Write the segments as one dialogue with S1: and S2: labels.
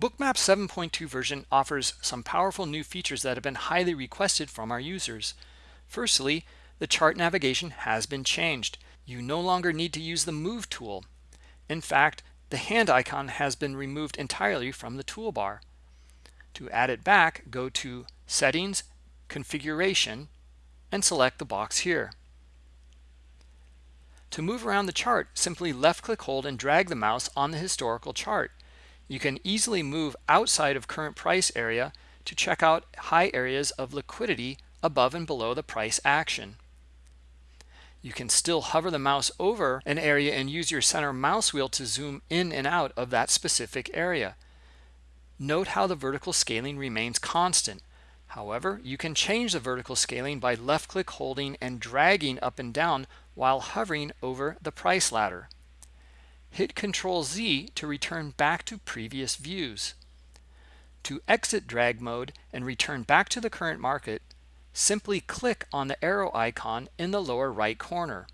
S1: Bookmap 7.2 version offers some powerful new features that have been highly requested from our users. Firstly, the chart navigation has been changed. You no longer need to use the Move tool. In fact, the hand icon has been removed entirely from the toolbar. To add it back, go to Settings, Configuration, and select the box here. To move around the chart, simply left-click hold and drag the mouse on the historical chart. You can easily move outside of current price area to check out high areas of liquidity above and below the price action. You can still hover the mouse over an area and use your center mouse wheel to zoom in and out of that specific area. Note how the vertical scaling remains constant. However, you can change the vertical scaling by left click holding and dragging up and down while hovering over the price ladder. Hit Control Z to return back to previous views. To exit drag mode and return back to the current market, simply click on the arrow icon in the lower right corner.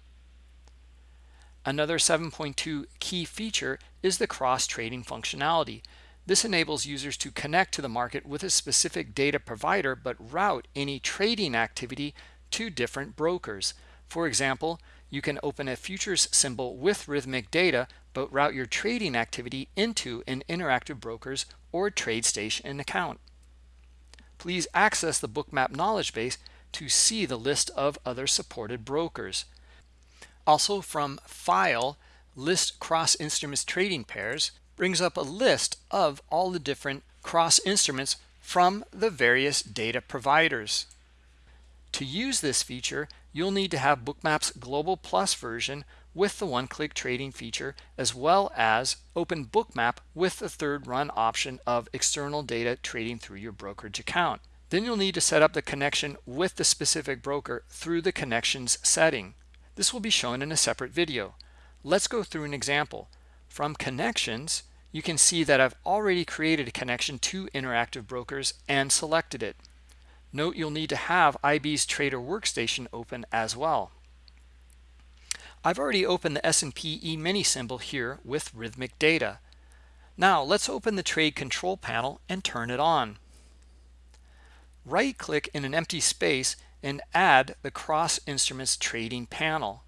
S1: Another 7.2 key feature is the cross-trading functionality. This enables users to connect to the market with a specific data provider but route any trading activity to different brokers. For example, you can open a futures symbol with Rithmic data but route your trading activity into an Interactive Brokers or TradeStation account. Please access the Bookmap knowledge base to see the list of other supported brokers. Also from File, List Cross Instruments Trading Pairs brings up a list of all the different cross instruments from the various data providers. To use this feature, you'll need to have Bookmap's Global Plus version with the one-click trading feature, as well as open Bookmap with the third run option of external data trading through your brokerage account. Then you'll need to set up the connection with the specific broker through the connections setting. This will be shown in a separate video. Let's go through an example. From connections, you can see that I've already created a connection to Interactive Brokers and selected it. Note you'll need to have IB's Trader Workstation open as well. I've already opened the S&P E-mini symbol here with Rithmic data. Now let's open the trade control panel and turn it on. Right click in an empty space and add the cross instruments trading panel.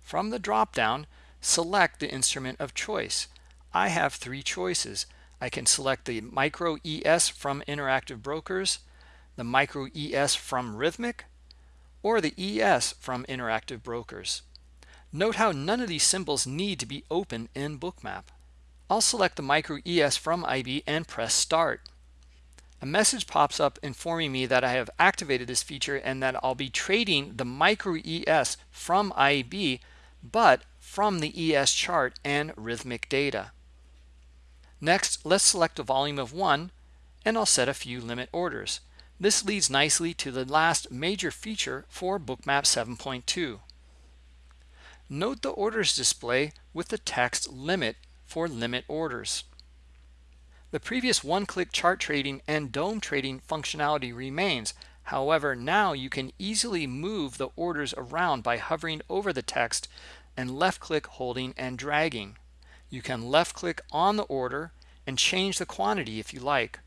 S1: From the drop down, select the instrument of choice. I have three choices. I can select the micro ES from Interactive Brokers, the micro ES from Rithmic, or the ES from Interactive Brokers. Note how none of these symbols need to be open in Bookmap. I'll select the Micro ES from IB and press Start. A message pops up informing me that I have activated this feature and that I'll be trading the Micro ES from IB, but from the ES chart and Rithmic data. Next, let's select a volume of 1 and I'll set a few limit orders. This leads nicely to the last major feature for Bookmap 7.2. Note the orders display with the text limit for limit orders. The previous one-click chart trading and DOM trading functionality remains. However, now you can easily move the orders around by hovering over the text and left-click holding and dragging. You can left-click on the order and change the quantity if you like.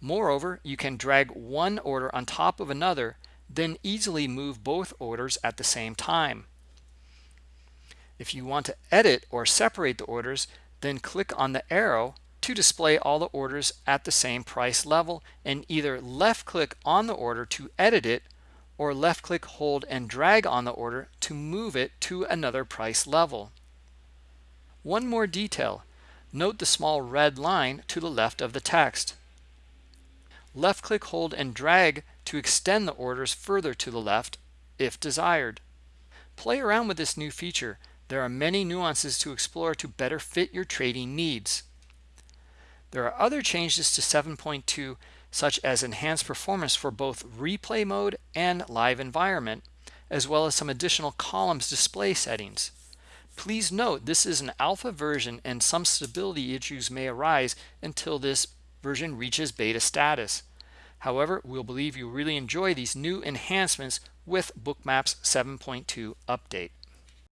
S1: Moreover, you can drag one order on top of another, then easily move both orders at the same time. If you want to edit or separate the orders, then click on the arrow to display all the orders at the same price level and either left click on the order to edit it or left click hold and drag on the order to move it to another price level. One more detail. Note the small red line to the left of the text. Left click hold and drag to extend the orders further to the left if desired. Play around with this new feature there are many nuances to explore to better fit your trading needs. There are other changes to 7.2 such as enhanced performance for both replay mode and live environment, as well as some additional columns display settings. Please note this is an alpha version and some stability issues may arise until this version reaches beta status. However, we'll believe you really enjoy these new enhancements with Bookmap's 7.2 update.